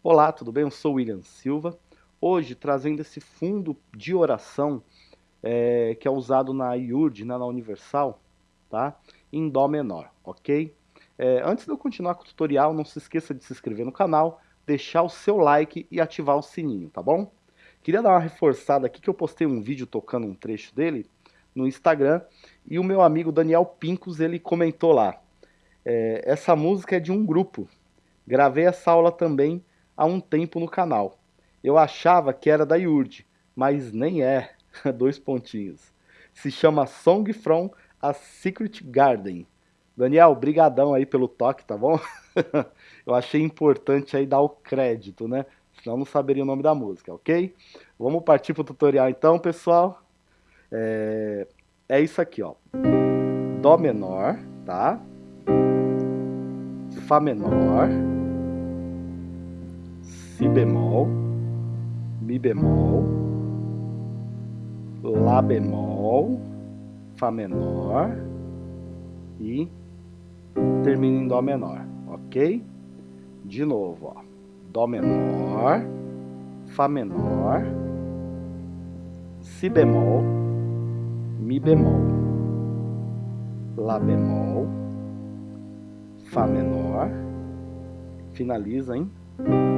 Olá, tudo bem? Eu sou William Silva. Hoje trazendo esse fundo de oração é, que é usado na IURD, né, na Universal, tá? em Dó menor, ok? É, antes de eu continuar com o tutorial, não se esqueça de se inscrever no canal, deixar o seu like e ativar o sininho, tá bom? Queria dar uma reforçada aqui que eu postei um vídeo tocando um trecho dele no Instagram e o meu amigo Daniel Pincos ele comentou lá. É, essa música é de um grupo. Gravei essa aula também há um tempo no canal. Eu achava que era da Yurd, mas nem é. Dois pontinhos. Se chama Song from a Secret Garden. Daniel, brigadão aí pelo toque, tá bom? Eu achei importante aí dar o crédito, né? Senão não saberia o nome da música, ok? Vamos partir pro tutorial então, pessoal. É, é isso aqui, ó. Dó menor, tá? Fá menor. Si bemol. Mi bemol. Lá bemol. Fá menor. E termina em Dó menor, ok? De novo, ó. Dó menor. Fá menor. Si bemol Mi bemol, Lá bemol, Fá menor, finaliza em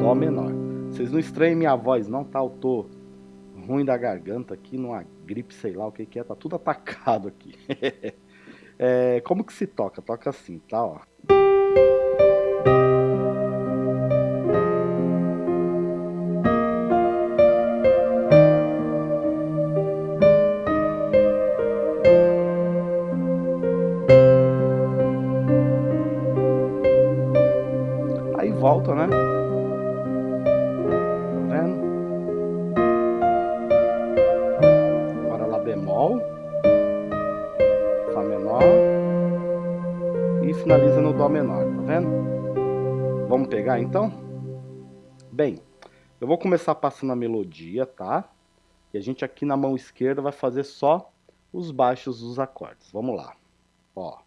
Dó menor. Vocês não estranhem minha voz não, tá? Eu tô ruim da garganta aqui, numa gripe, sei lá o que que é, tá tudo atacado aqui. é, como que se toca? Toca assim, tá? Ó. volta, né? Menor, tá vendo? Vamos pegar então? Bem, eu vou começar passando a melodia, tá? E a gente aqui na mão esquerda vai fazer só os baixos dos acordes. Vamos lá. Ó.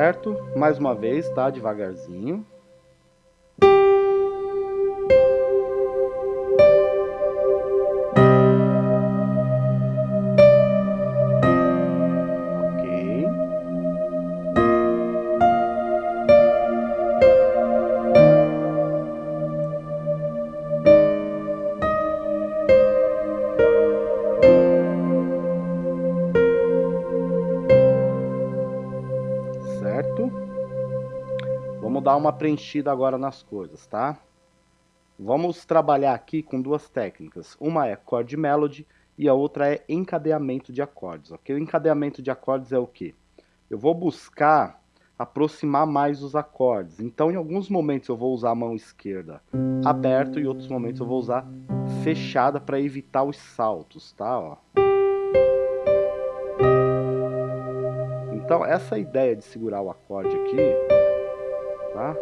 certo? Mais uma vez, tá? Devagarzinho. Vamos dar uma preenchida agora nas coisas, tá? Vamos trabalhar aqui com duas técnicas. Uma é chord melody e a outra é encadeamento de acordes, ok? O encadeamento de acordes é o quê? Eu vou buscar aproximar mais os acordes. Então, em alguns momentos eu vou usar a mão esquerda aberta e outros momentos eu vou usar fechada para evitar os saltos, tá? Ó. Então, essa ideia de segurar o acorde aqui tá?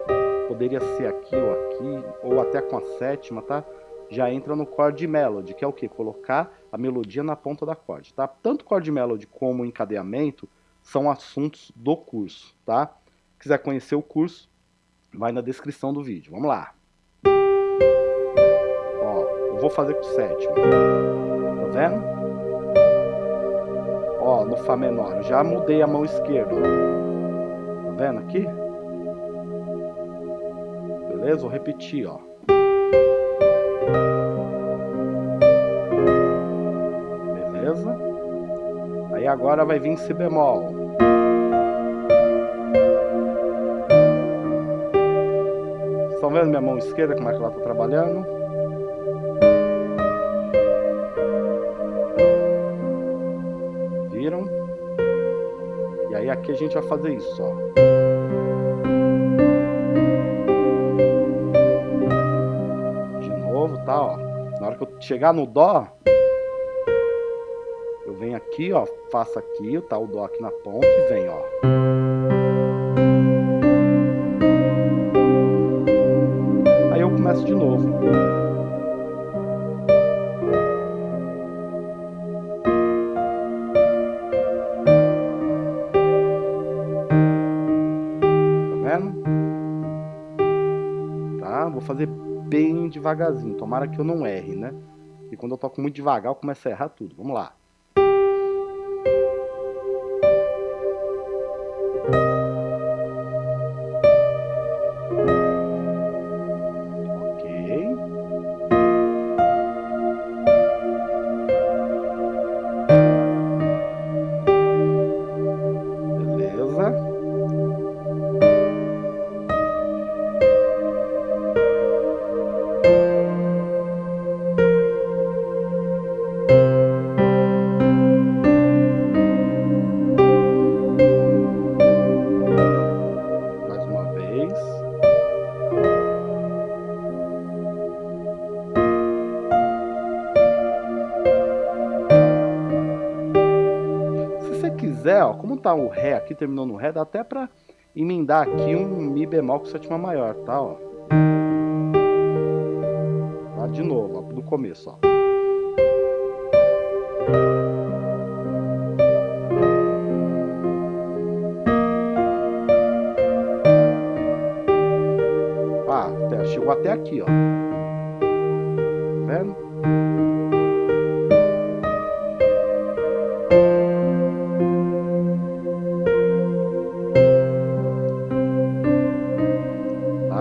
Poderia ser aqui ou aqui, ou até com a sétima, tá? Já entra no chord melody, que é o que? Colocar a melodia na ponta da acorde, tá? Tanto chord melody como encadeamento são assuntos do curso, tá? Quiser conhecer o curso, vai na descrição do vídeo. Vamos lá. Ó, eu vou fazer com sétima. Tá vendo? Ó, no Fá menor. Já mudei a mão esquerda. Tá vendo aqui? Beleza? Vou repetir, ó. Beleza? Aí agora vai vir Si bemol. Estão vendo minha mão esquerda como é que ela está trabalhando? Viram? E aí aqui a gente vai fazer isso, ó. Tá, ó. Na hora que eu chegar no Dó, venho aqui, ó, faço aqui, tá o dó aqui na ponta e venho, ó. Aí eu começo de novo. Devagarzinho, tomara que eu não erre, né? E quando eu toco muito devagar, eu começo a errar tudo. Vamos lá. Tá o Ré aqui, terminou no Ré, dá até pra emendar aqui um Mi bemol com sétima maior, tá, ó. Tá, de novo, ó, do começo, ó. Ah, até, chegou até aqui, ó.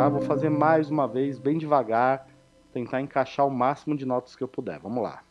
Vou fazer mais uma vez, bem devagar, tentar encaixar o máximo de notas que eu puder. Vamos lá.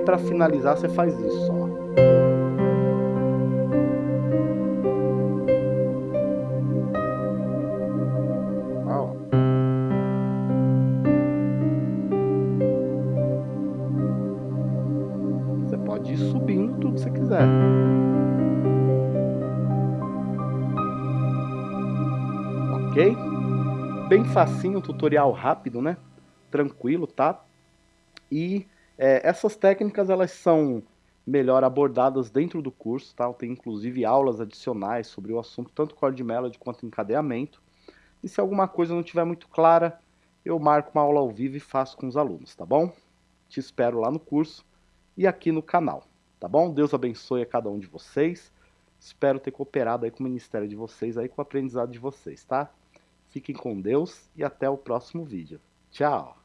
Aí, para finalizar, você faz isso, ó. ó. Você pode ir subindo tudo que você quiser. Ok? Bem facinho, tutorial rápido, né? Tranquilo, tá? E é, essas técnicas elas são melhor abordadas dentro do curso, tá? Tem inclusive aulas adicionais sobre o assunto, tanto chord melody quanto encadeamento. E se alguma coisa não estiver muito clara, eu marco uma aula ao vivo e faço com os alunos, tá bom? Te espero lá no curso e aqui no canal, tá bom? Deus abençoe a cada um de vocês. Espero ter cooperado aí com o ministério de vocês, aí com o aprendizado de vocês, tá? Fiquem com Deus e até o próximo vídeo. Tchau!